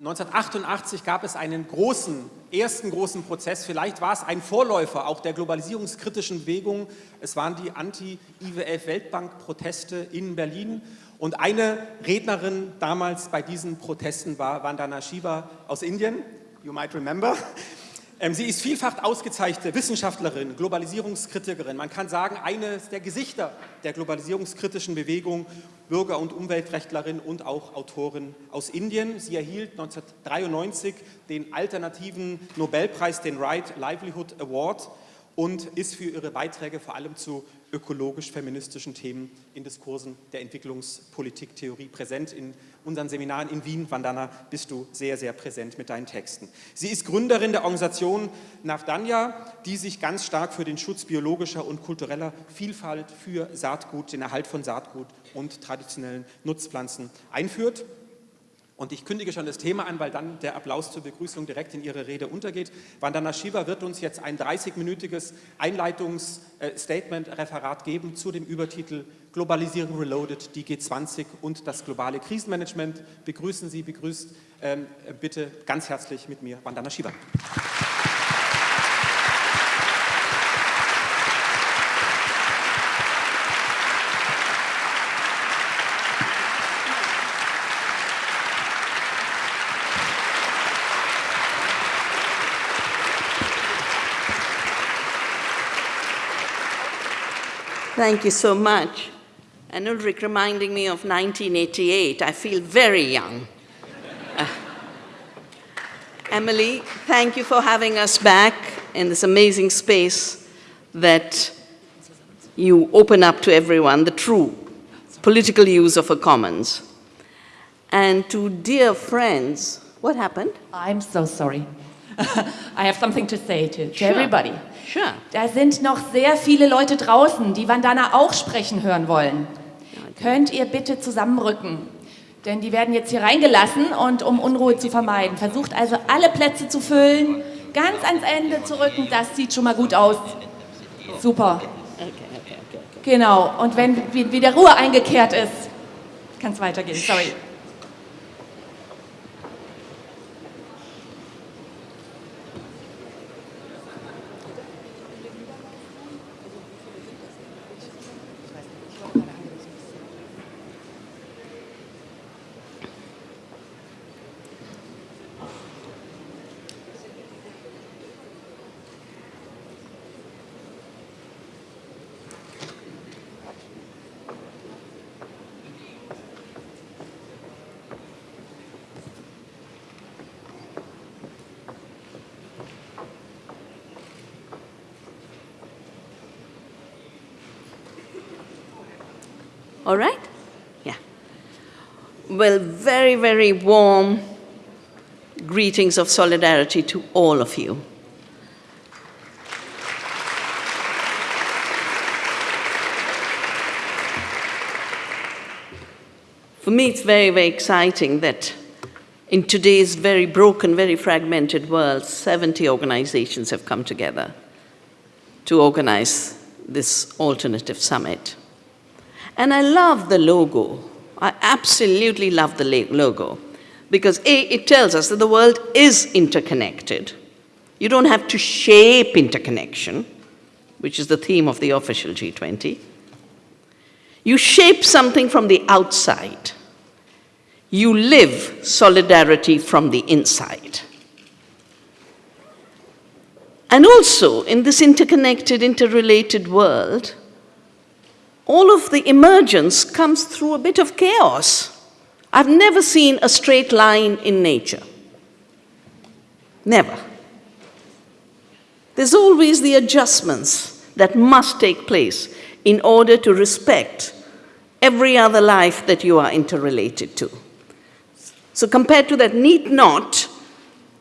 1988 gab es einen großen, ersten großen Prozess, vielleicht war es ein Vorläufer auch der globalisierungskritischen Bewegung. Es waren die Anti-IWF-Weltbank-Proteste in Berlin und eine Rednerin damals bei diesen Protesten war Vandana Shiva aus Indien, you might remember. Ähm, sie ist vielfach ausgezeichnete Wissenschaftlerin, Globalisierungskritikerin. Man kann sagen, eines der Gesichter der globalisierungskritischen Bewegung, Bürger- und Umweltrechtlerin und auch Autorin aus Indien. Sie erhielt 1993 den alternativen Nobelpreis, den Right Livelihood Award und ist für ihre Beiträge vor allem zu ökologisch-feministischen Themen in Diskursen der Entwicklungspolitiktheorie präsent. In unseren Seminaren in Wien, Vandana, bist du sehr, sehr präsent mit deinen Texten. Sie ist Gründerin der Organisation Navdanya, die sich ganz stark für den Schutz biologischer und kultureller Vielfalt, für Saatgut, den Erhalt von Saatgut und traditionellen Nutzpflanzen einführt. Und ich kündige schon das Thema an, weil dann der Applaus zur Begrüßung direkt in Ihre Rede untergeht. Vandana Shiva wird uns jetzt ein 30-minütiges Einleitungsstatement-Referat geben zu dem Übertitel Globalisierung Reloaded, die G20 und das globale Krisenmanagement. Begrüßen Sie, begrüßt ähm, bitte ganz herzlich mit mir Vandana Shiva. Thank you so much. And Ulrich reminding me of 1988, I feel very young. Uh, Emily, thank you for having us back in this amazing space that you open up to everyone, the true political use of a commons. And to dear friends, what happened? I'm so sorry. I have something to say to, to sure. everybody. Sure. Da sind noch sehr viele Leute draußen, die Vandana auch sprechen hören wollen. Könnt ihr bitte zusammenrücken? Denn die werden jetzt hier reingelassen und um Unruhe zu vermeiden. Versucht also alle Plätze zu füllen, ganz ans Ende zu rücken. Das sieht schon mal gut aus. Super. Genau. Und wenn wieder Ruhe eingekehrt ist, kann es weitergehen. Sorry. All right? Yeah. Well, very, very warm greetings of solidarity to all of you. For me, it's very, very exciting that in today's very broken, very fragmented world, 70 organizations have come together to organize this alternative summit. And I love the logo. I absolutely love the logo because A, it tells us that the world is interconnected. You don't have to shape interconnection, which is the theme of the official G20. You shape something from the outside. You live solidarity from the inside. And also, in this interconnected, interrelated world, all of the emergence comes through a bit of chaos. I've never seen a straight line in nature. Never. There's always the adjustments that must take place in order to respect every other life that you are interrelated to. So compared to that neat knot,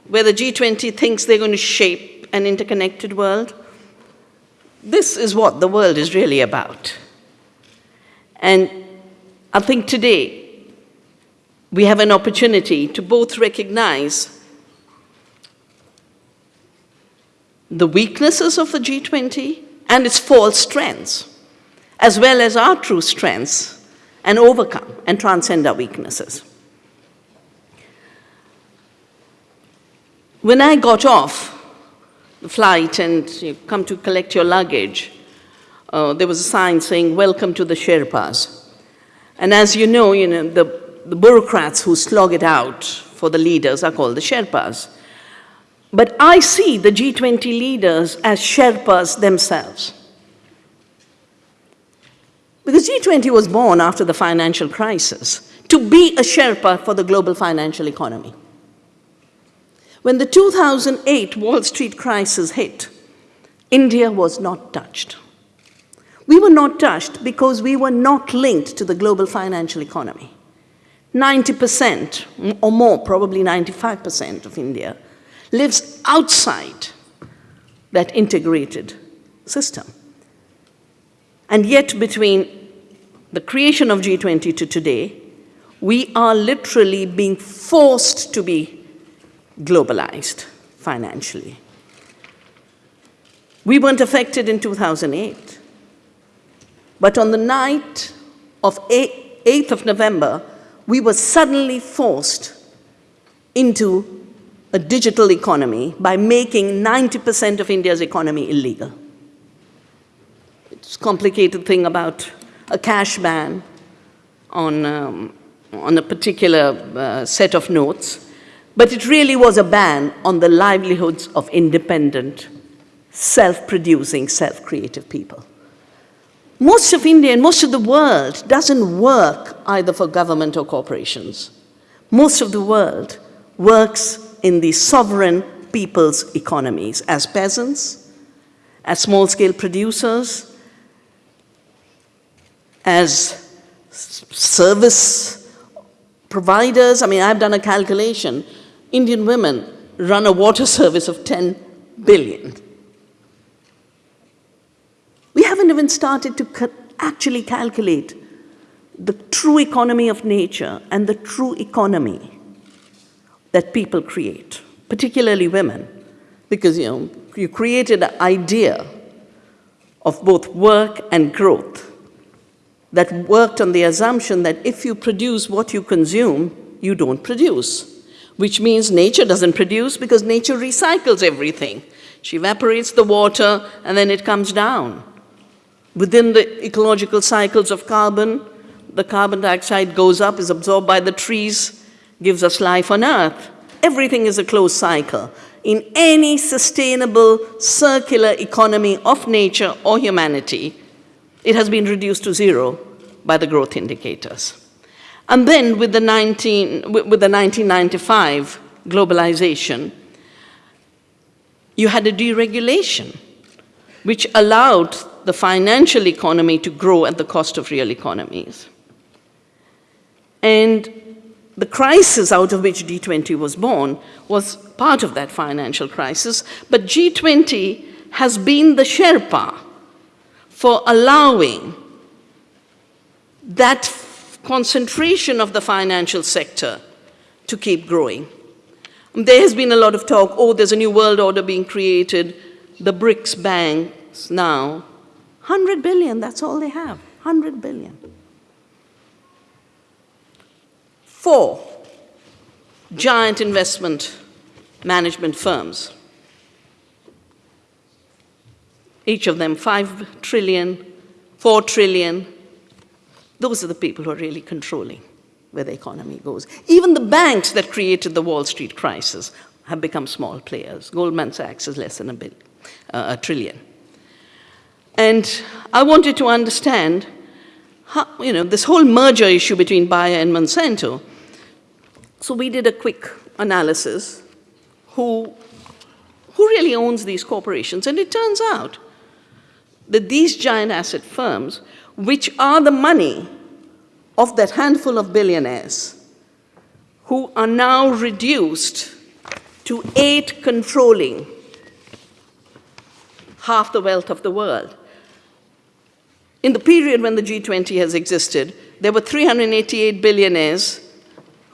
where the G20 thinks they're going to shape an interconnected world, this is what the world is really about. And I think today we have an opportunity to both recognize the weaknesses of the G20 and its false strengths, as well as our true strengths, and overcome and transcend our weaknesses. When I got off the flight and you come to collect your luggage, uh, there was a sign saying, welcome to the Sherpas. And as you know, you know the, the bureaucrats who slog it out for the leaders are called the Sherpas. But I see the G20 leaders as Sherpas themselves. Because G20 was born after the financial crisis to be a Sherpa for the global financial economy. When the 2008 Wall Street crisis hit, India was not touched. We were not touched because we were not linked to the global financial economy. 90% or more, probably 95% of India, lives outside that integrated system. And yet, between the creation of G20 to today, we are literally being forced to be globalized financially. We weren't affected in 2008. But on the night of 8th of November, we were suddenly forced into a digital economy by making 90% of India's economy illegal. It's a complicated thing about a cash ban on, um, on a particular uh, set of notes, but it really was a ban on the livelihoods of independent, self-producing, self-creative people. Most of India and most of the world doesn't work either for government or corporations. Most of the world works in the sovereign people's economies as peasants, as small-scale producers, as service providers. I mean, I've done a calculation. Indian women run a water service of 10 billion. We haven't even started to actually calculate the true economy of nature and the true economy that people create, particularly women, because you know you created an idea of both work and growth that worked on the assumption that if you produce what you consume, you don't produce, which means nature doesn't produce because nature recycles everything. She evaporates the water and then it comes down. Within the ecological cycles of carbon, the carbon dioxide goes up, is absorbed by the trees, gives us life on Earth. Everything is a closed cycle. In any sustainable circular economy of nature or humanity, it has been reduced to zero by the growth indicators. And then with the, 19, with the 1995 globalization, you had a deregulation, which allowed the financial economy to grow at the cost of real economies. And the crisis out of which G20 was born was part of that financial crisis, but G20 has been the Sherpa for allowing that concentration of the financial sector to keep growing. There has been a lot of talk, oh, there's a new world order being created. The BRICS banks now 100 billion, that's all they have, 100 billion. Four giant investment management firms. Each of them 5 trillion, 4 trillion. Those are the people who are really controlling where the economy goes. Even the banks that created the Wall Street crisis have become small players. Goldman Sachs is less than a, billion, uh, a trillion. And I wanted to understand how, you know, this whole merger issue between Bayer and Monsanto. So we did a quick analysis who, who really owns these corporations. And it turns out that these giant asset firms, which are the money of that handful of billionaires, who are now reduced to eight controlling half the wealth of the world. In the period when the G20 has existed, there were 388 billionaires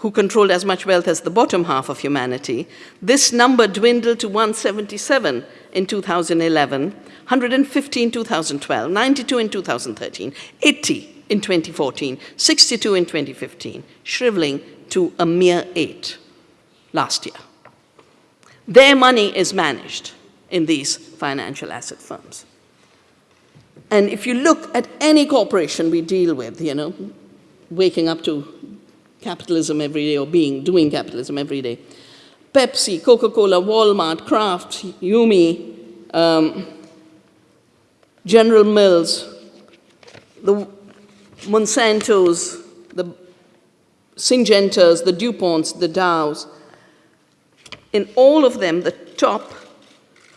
who controlled as much wealth as the bottom half of humanity. This number dwindled to 177 in 2011, 115 in 2012, 92 in 2013, 80 in 2014, 62 in 2015, shriveling to a mere eight last year. Their money is managed in these financial asset firms. And if you look at any corporation we deal with, you know, waking up to capitalism every day or being, doing capitalism every day, Pepsi, Coca-Cola, Walmart, Kraft, Yumi, um, General Mills, the Monsantos, the Syngentas, the DuPonts, the Dows, in all of them, the top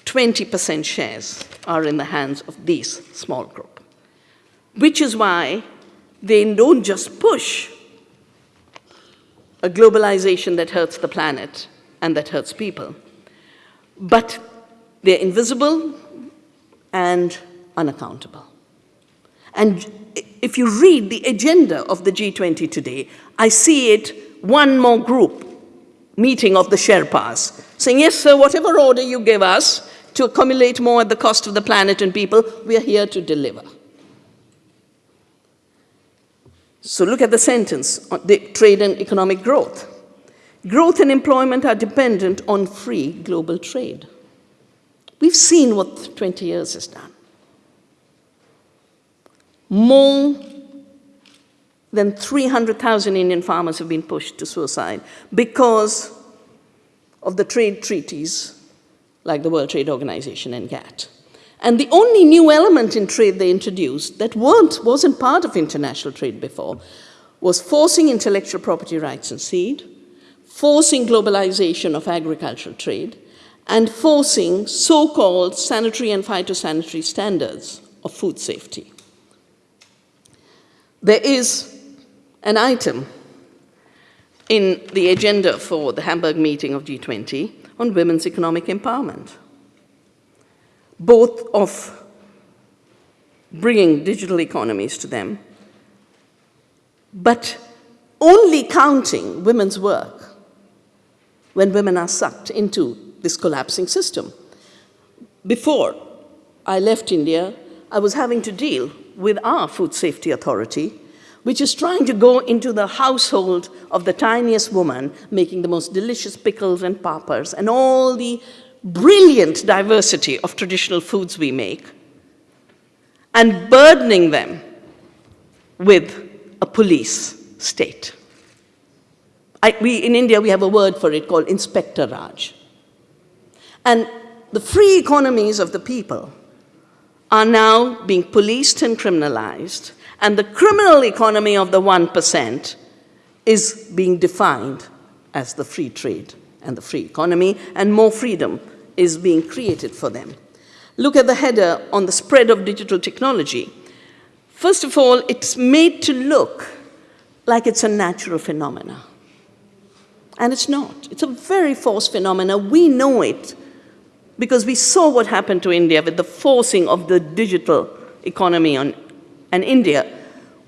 20% shares are in the hands of these small group, which is why they don't just push a globalization that hurts the planet and that hurts people, but they're invisible and unaccountable. And if you read the agenda of the G20 today, I see it one more group meeting of the Sherpas, saying, yes, sir, whatever order you give us to accumulate more at the cost of the planet and people, we are here to deliver. So look at the sentence, on the trade and economic growth. Growth and employment are dependent on free global trade. We've seen what 20 years has done. More than 300,000 Indian farmers have been pushed to suicide because of the trade treaties like the World Trade Organization and GATT. And the only new element in trade they introduced that weren't, wasn't part of international trade before was forcing intellectual property rights in seed, forcing globalization of agricultural trade, and forcing so-called sanitary and phytosanitary standards of food safety. There is an item in the agenda for the Hamburg meeting of G20 on women's economic empowerment, both of bringing digital economies to them, but only counting women's work when women are sucked into this collapsing system. Before I left India, I was having to deal with our food safety authority, which is trying to go into the household of the tiniest woman, making the most delicious pickles and papas and all the brilliant diversity of traditional foods we make, and burdening them with a police state. I, we, in India, we have a word for it called Inspector Raj. And the free economies of the people are now being policed and criminalized, and the criminal economy of the 1% is being defined as the free trade and the free economy, and more freedom is being created for them. Look at the header on the spread of digital technology. First of all, it's made to look like it's a natural phenomena. And it's not. It's a very forced phenomena. We know it because we saw what happened to India with the forcing of the digital economy on and India,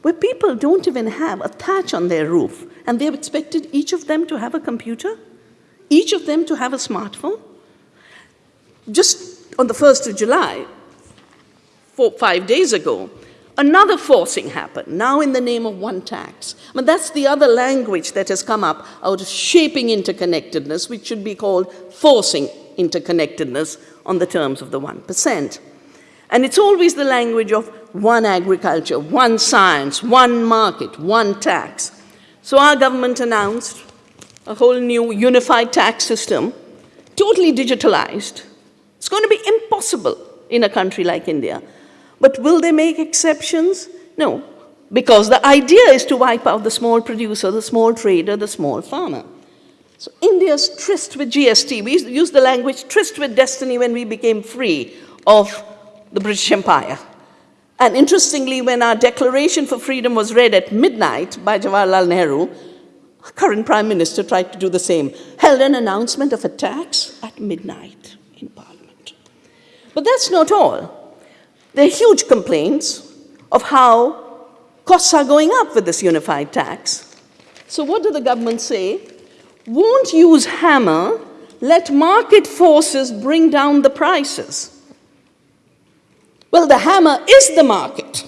where people don't even have a thatch on their roof, and they've expected each of them to have a computer, each of them to have a smartphone. Just on the 1st of July, four, five days ago, another forcing happened, now in the name of one tax. But that's the other language that has come up out of shaping interconnectedness, which should be called forcing interconnectedness on the terms of the 1%. And it's always the language of one agriculture, one science, one market, one tax. So our government announced a whole new unified tax system, totally digitalized. It's going to be impossible in a country like India. But will they make exceptions? No, because the idea is to wipe out the small producer, the small trader, the small farmer. So India's tryst with GST, we used the language tryst with destiny when we became free of the British Empire. And interestingly, when our Declaration for Freedom was read at midnight by Jawaharlal Nehru, our current Prime Minister tried to do the same, held an announcement of a tax at midnight in Parliament. But that's not all. There are huge complaints of how costs are going up with this unified tax. So what do the government say? won't use hammer, let market forces bring down the prices. Well, the hammer is the market.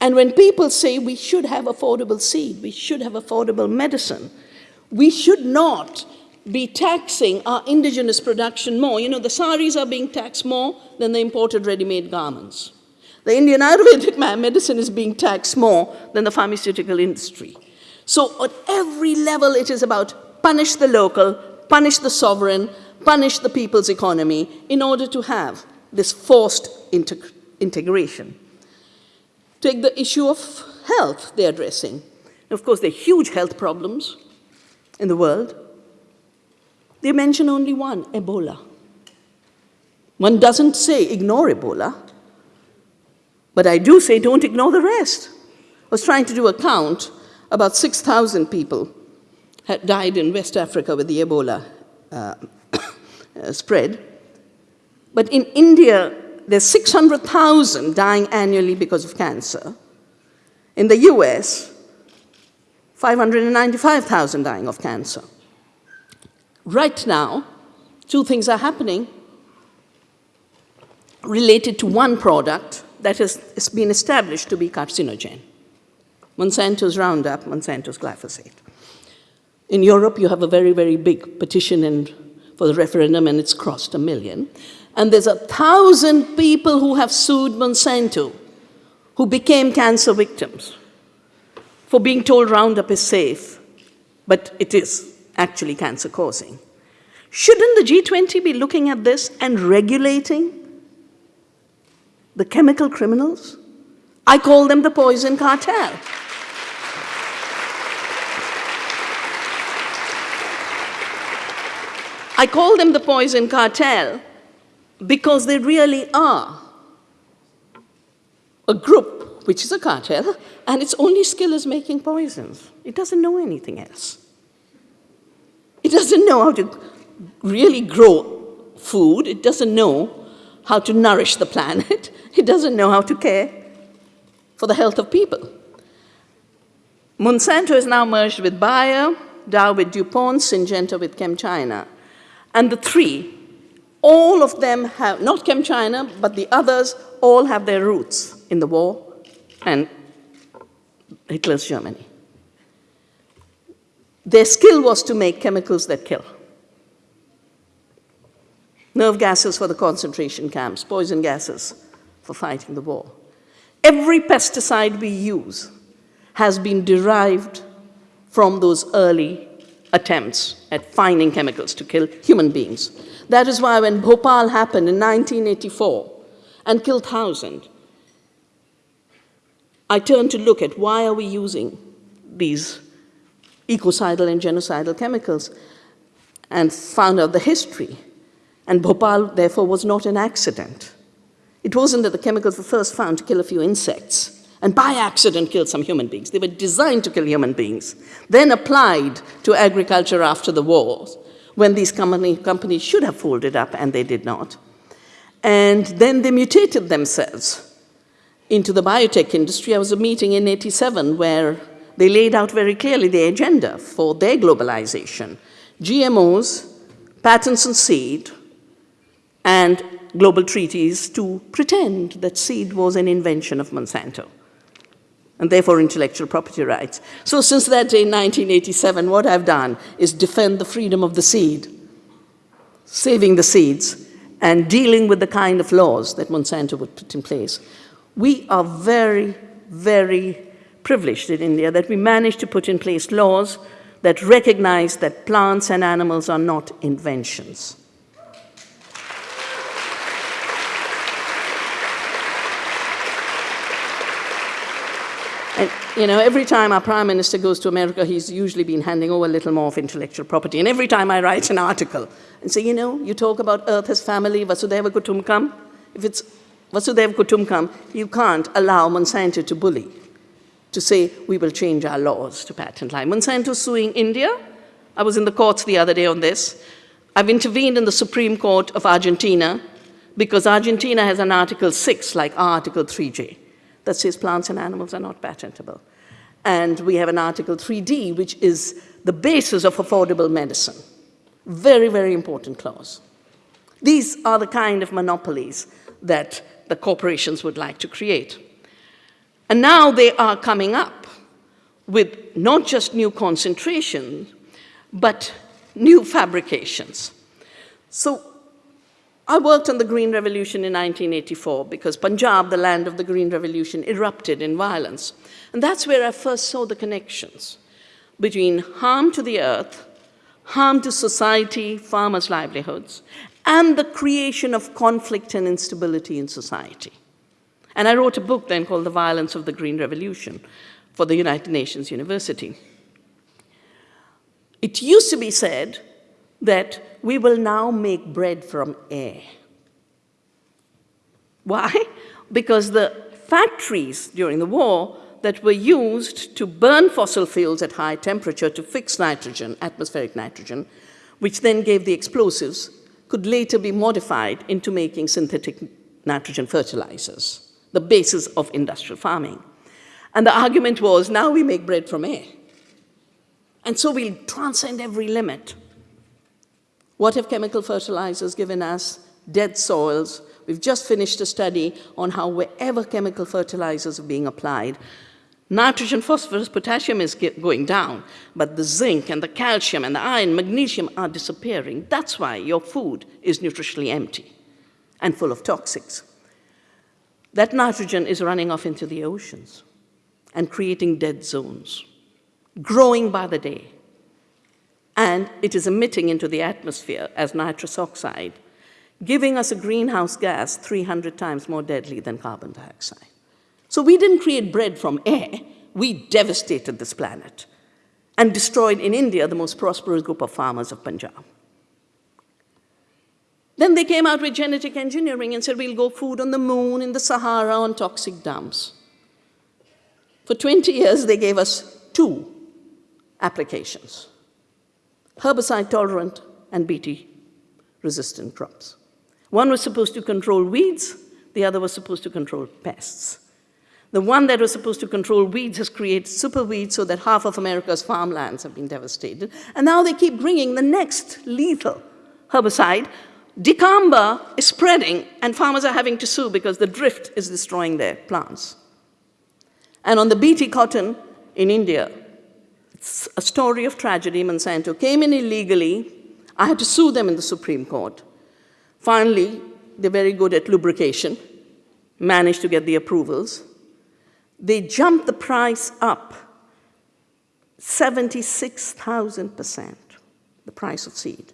And when people say we should have affordable seed, we should have affordable medicine, We should not be taxing our indigenous production more. You know, the saris are being taxed more than the imported ready-made garments. The Indian Ayurvedic medicine is being taxed more than the pharmaceutical industry. So at every level, it is about punish the local, punish the sovereign, punish the people's economy in order to have this forced integ integration. Take the issue of health they're addressing. Of course, there are huge health problems in the world. They mention only one, Ebola. One doesn't say ignore Ebola, but I do say don't ignore the rest. I was trying to do a count. About 6,000 people had died in West Africa with the Ebola uh, Uh, spread. But in India, there's 600,000 dying annually because of cancer. In the US, 595,000 dying of cancer. Right now, two things are happening related to one product that has, has been established to be carcinogen. Monsanto's Roundup, Monsanto's glyphosate. In Europe, you have a very, very big petition in, for the referendum, and it's crossed a million. And there's a thousand people who have sued Monsanto who became cancer victims for being told Roundup is safe, but it is actually cancer causing. Shouldn't the G20 be looking at this and regulating the chemical criminals? I call them the poison cartel. I call them the poison cartel because they really are a group which is a cartel, and its only skill is making poisons. It doesn't know anything else. It doesn't know how to really grow food. It doesn't know how to nourish the planet. It doesn't know how to care for the health of people. Monsanto is now merged with Bayer, Dow with DuPont, Syngenta with ChemChina. And the three, all of them have, not ChemChina, but the others, all have their roots in the war and Hitler's Germany. Their skill was to make chemicals that kill. Nerve gases for the concentration camps, poison gases for fighting the war. Every pesticide we use has been derived from those early attempts at finding chemicals to kill human beings. That is why when Bhopal happened in 1984 and killed thousands, I turned to look at why are we using these ecocidal and genocidal chemicals and found out the history. And Bhopal, therefore, was not an accident. It wasn't that the chemicals were first found to kill a few insects and by accident killed some human beings. They were designed to kill human beings, then applied to agriculture after the war, when these company, companies should have folded up and they did not. And then they mutated themselves into the biotech industry. I was a meeting in 87 where they laid out very clearly the agenda for their globalization. GMOs, patents on seed, and global treaties to pretend that seed was an invention of Monsanto and therefore intellectual property rights. So since that day, 1987, what I've done is defend the freedom of the seed, saving the seeds, and dealing with the kind of laws that Monsanto would put in place. We are very, very privileged in India that we managed to put in place laws that recognize that plants and animals are not inventions. And, you know, every time our prime minister goes to America, he's usually been handing over a little more of intellectual property. And every time I write an article and say, you know, you talk about Earth as family, Vasudhaiva Kutumbakam. If it's Vasudhaiva Kutumbakam, you can't allow Monsanto to bully to say we will change our laws to patent lie. Monsanto suing India. I was in the courts the other day on this. I've intervened in the Supreme Court of Argentina because Argentina has an Article 6 like Article 3J that says plants and animals are not patentable. And we have an Article 3D, which is the basis of affordable medicine. Very, very important clause. These are the kind of monopolies that the corporations would like to create. And now they are coming up with not just new concentration, but new fabrications. So I worked on the Green Revolution in 1984 because Punjab, the land of the Green Revolution, erupted in violence. And that's where I first saw the connections between harm to the earth, harm to society, farmers' livelihoods, and the creation of conflict and instability in society. And I wrote a book then called The Violence of the Green Revolution for the United Nations University. It used to be said that we will now make bread from air. Why? Because the factories during the war that were used to burn fossil fuels at high temperature to fix nitrogen, atmospheric nitrogen, which then gave the explosives, could later be modified into making synthetic nitrogen fertilizers, the basis of industrial farming. And the argument was, now we make bread from air. And so we'll transcend every limit. What have chemical fertilizers given us? Dead soils. We've just finished a study on how wherever chemical fertilizers are being applied, nitrogen, phosphorus, potassium is going down, but the zinc and the calcium and the iron, magnesium are disappearing. That's why your food is nutritionally empty and full of toxics. That nitrogen is running off into the oceans and creating dead zones, growing by the day and it is emitting into the atmosphere as nitrous oxide, giving us a greenhouse gas 300 times more deadly than carbon dioxide. So we didn't create bread from air, we devastated this planet and destroyed in India the most prosperous group of farmers of Punjab. Then they came out with genetic engineering and said, we'll go food on the moon, in the Sahara, on toxic dumps. For 20 years, they gave us two applications herbicide tolerant and Bt resistant crops. One was supposed to control weeds, the other was supposed to control pests. The one that was supposed to control weeds has created super weeds so that half of America's farmlands have been devastated. And now they keep bringing the next lethal herbicide. Dicamba is spreading and farmers are having to sue because the drift is destroying their plants. And on the Bt cotton in India, a story of tragedy. Monsanto came in illegally. I had to sue them in the Supreme Court. Finally, they're very good at lubrication, managed to get the approvals. They jumped the price up 76,000%, the price of seed.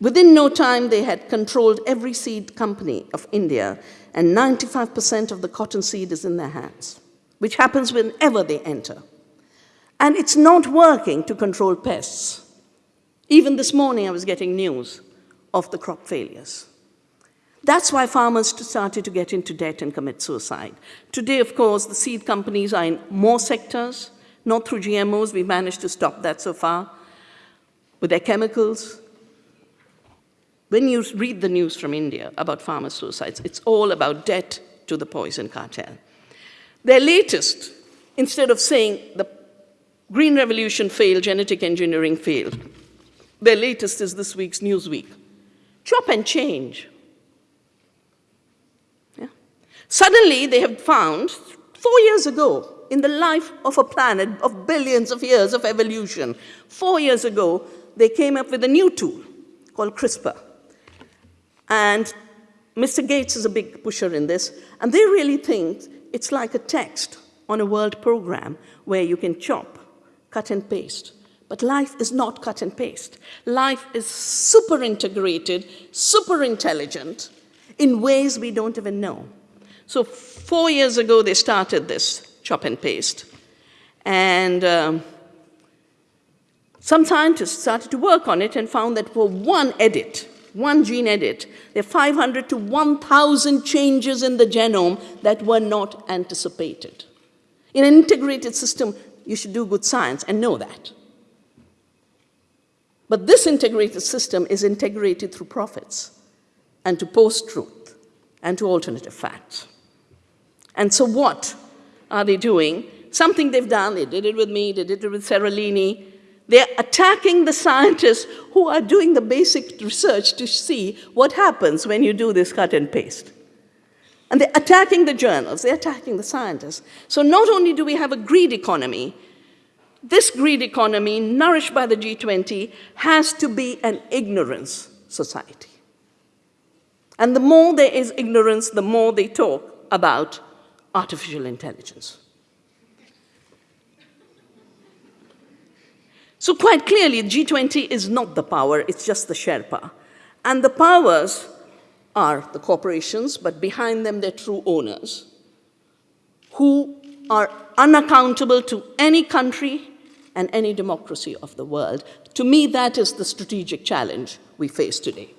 Within no time, they had controlled every seed company of India, and 95% of the cotton seed is in their hands, which happens whenever they enter. And it's not working to control pests. Even this morning, I was getting news of the crop failures. That's why farmers started to get into debt and commit suicide. Today, of course, the seed companies are in more sectors, not through GMOs. We've managed to stop that so far. With their chemicals. When you read the news from India about farmer suicides, it's all about debt to the poison cartel. Their latest, instead of saying the Green Revolution failed, genetic engineering failed. Their latest is this week's Newsweek. Chop and change. Yeah. Suddenly, they have found, four years ago, in the life of a planet of billions of years of evolution, four years ago, they came up with a new tool called CRISPR. And Mr. Gates is a big pusher in this, and they really think it's like a text on a world program where you can chop cut and paste. But life is not cut and paste. Life is super integrated, super intelligent in ways we don't even know. So four years ago, they started this chop and paste. And um, some scientists started to work on it and found that for one edit, one gene edit, there are 500 to 1,000 changes in the genome that were not anticipated. In an integrated system, you should do good science and know that. But this integrated system is integrated through profits and to post-truth and to alternative facts. And so what are they doing? Something they've done, they did it with me, they did it with Seralini. They're attacking the scientists who are doing the basic research to see what happens when you do this cut and paste. And they're attacking the journals, they're attacking the scientists. So not only do we have a greed economy, this greed economy, nourished by the G20, has to be an ignorance society. And the more there is ignorance, the more they talk about artificial intelligence. So quite clearly, G20 is not the power, it's just the Sherpa. And the powers are the corporations, but behind them, they're true owners who are unaccountable to any country and any democracy of the world. To me, that is the strategic challenge we face today.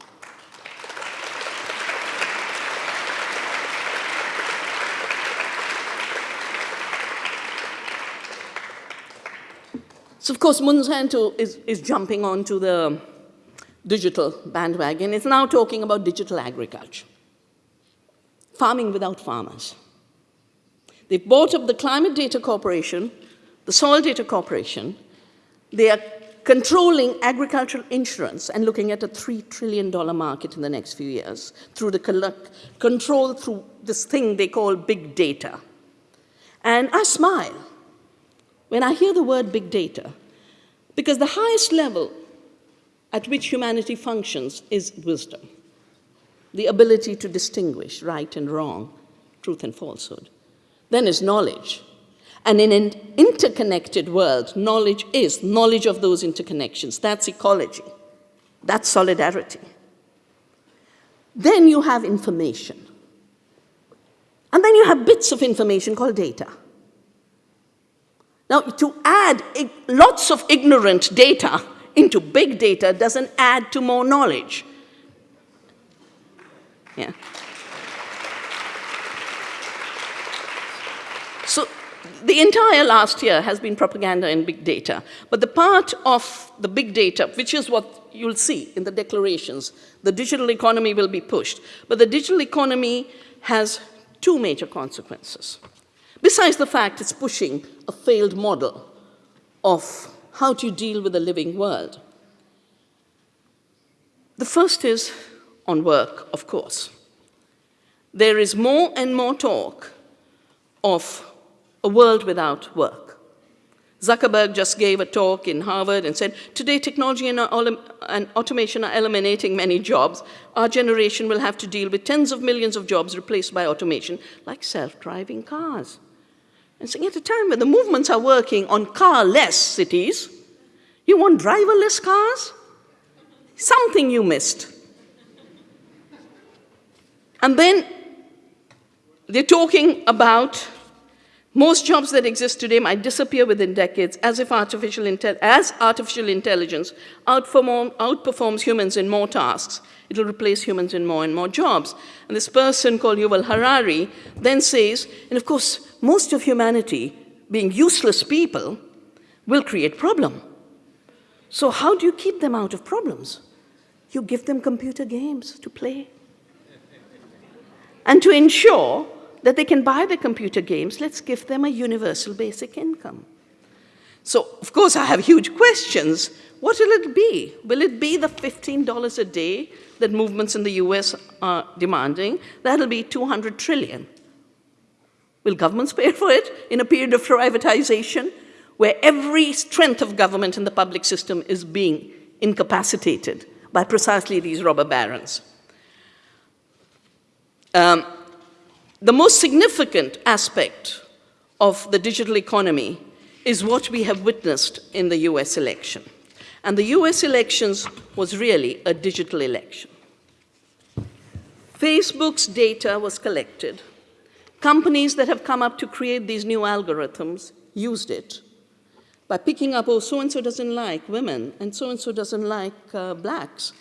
So of course, Monsanto is, is jumping onto the digital bandwagon. It's now talking about digital agriculture, farming without farmers. They bought up the Climate Data Corporation, the Soil Data Corporation. They are controlling agricultural insurance and looking at a $3 trillion market in the next few years through the control through this thing they call big data. And I smile when I hear the word big data, because the highest level at which humanity functions is wisdom, the ability to distinguish right and wrong, truth and falsehood. Then is knowledge. And in an interconnected world, knowledge is knowledge of those interconnections. That's ecology. That's solidarity. Then you have information. And then you have bits of information called data. Now, to add lots of ignorant data into big data doesn't add to more knowledge. Yeah. So the entire last year has been propaganda in big data. But the part of the big data, which is what you'll see in the declarations, the digital economy will be pushed. But the digital economy has two major consequences. Besides the fact it's pushing a failed model of how to deal with a living world. The first is on work, of course. There is more and more talk of a world without work. Zuckerberg just gave a talk in Harvard and said, today technology and, and, automation are eliminating many jobs. Our generation will have to deal with tens of millions of jobs replaced by automation, like self-driving cars. And saying at a time when the movements are working on car-less cities, you want driverless cars? Something you missed. And then they're talking about most jobs that exist today might disappear within decades as if artificial, as artificial intelligence outperform, outperforms humans in more tasks. It'll replace humans in more and more jobs. And this person called Yuval Harari then says, and of course, most of humanity, being useless people, will create problem. So how do you keep them out of problems? You give them computer games to play. and to ensure that they can buy the computer games, let's give them a universal basic income. So, of course, I have huge questions. What will it be? Will it be the $15 a day that movements in the US are demanding? That'll be 200 trillion. Will governments pay for it in a period of privatization where every strength of government in the public system is being incapacitated by precisely these robber barons? Um, the most significant aspect of the digital economy is what we have witnessed in the US election. And the US elections was really a digital election. Facebook's data was collected Companies that have come up to create these new algorithms used it by picking up, oh, so-and-so doesn't like women, and so-and-so doesn't like uh, blacks,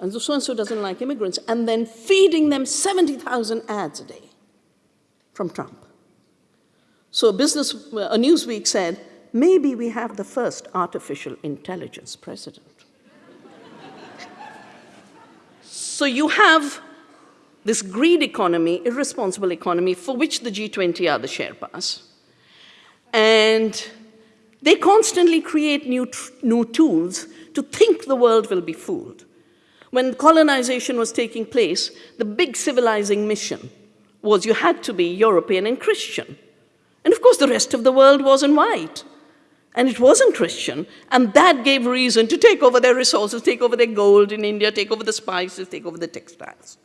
and so-and-so doesn't like immigrants, and then feeding them 70,000 ads a day from Trump. So business, a Newsweek said, maybe we have the first artificial intelligence president. so you have this greed economy, irresponsible economy, for which the G20 are the Sherpas. And they constantly create new, new tools to think the world will be fooled. When colonization was taking place, the big civilizing mission was you had to be European and Christian. And of course, the rest of the world wasn't white. And it wasn't Christian, and that gave reason to take over their resources, take over their gold in India, take over the spices, take over the textiles.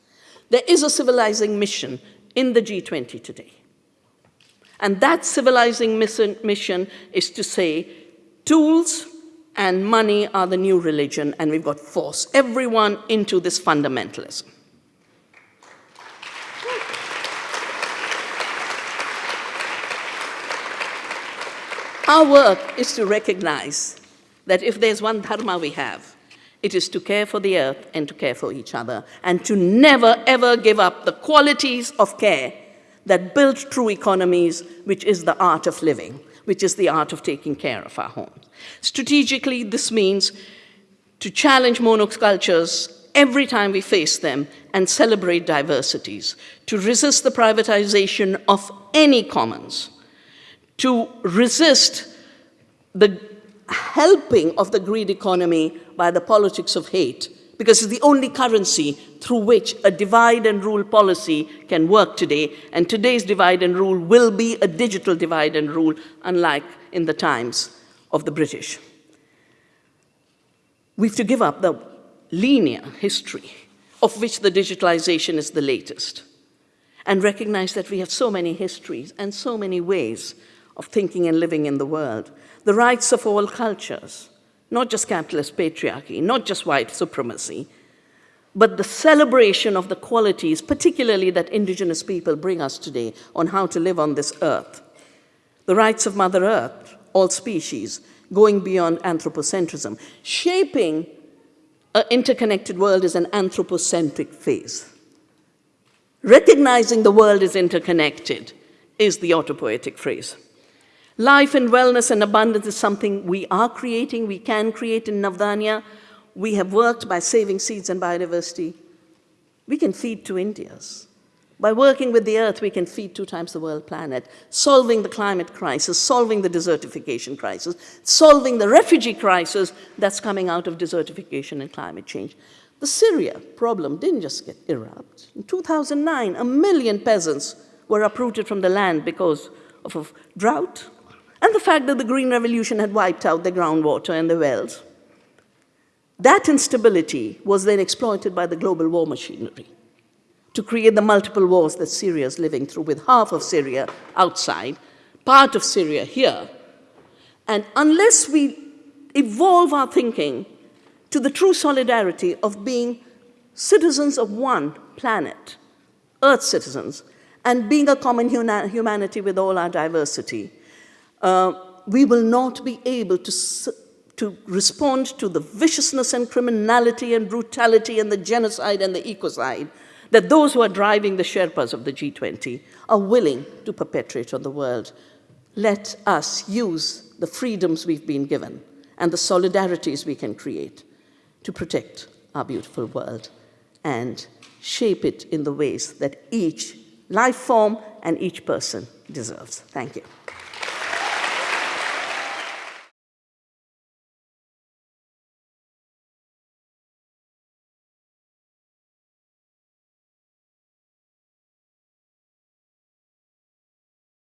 There is a civilizing mission in the G20 today. And that civilizing mission, is to say tools and money are the new religion, and we've got to force everyone into this fundamentalism. Our work is to recognize that if there's one dharma we have, it is to care for the earth and to care for each other, and to never ever give up the qualities of care that build true economies, which is the art of living, which is the art of taking care of our homes. Strategically, this means to challenge monocultures every time we face them and celebrate diversities, to resist the privatization of any commons, to resist the helping of the greed economy by the politics of hate, because it's the only currency through which a divide and rule policy can work today, and today's divide and rule will be a digital divide and rule, unlike in the times of the British. We have to give up the linear history of which the digitalization is the latest, and recognize that we have so many histories and so many ways of thinking and living in the world. The rights of all cultures, not just capitalist patriarchy, not just white supremacy, but the celebration of the qualities, particularly that indigenous people bring us today on how to live on this earth. The rights of Mother Earth, all species, going beyond anthropocentrism. Shaping an interconnected world is an anthropocentric phase. Recognizing the world is interconnected is the autopoietic phrase. Life and wellness and abundance is something we are creating, we can create in Navdanya. We have worked by saving seeds and biodiversity. We can feed two Indias. By working with the earth, we can feed two times the world planet, solving the climate crisis, solving the desertification crisis, solving the refugee crisis that's coming out of desertification and climate change. The Syria problem didn't just get erupt. In 2009, a million peasants were uprooted from the land because of a drought, and the fact that the Green Revolution had wiped out the groundwater and the wells. That instability was then exploited by the global war machinery to create the multiple wars that Syria is living through, with half of Syria outside, part of Syria here. And unless we evolve our thinking to the true solidarity of being citizens of one planet, Earth citizens, and being a common humanity with all our diversity, uh, we will not be able to, to respond to the viciousness and criminality and brutality and the genocide and the ecocide that those who are driving the Sherpas of the G20 are willing to perpetrate on the world. Let us use the freedoms we've been given and the solidarities we can create to protect our beautiful world and shape it in the ways that each life form and each person deserves. Thank you.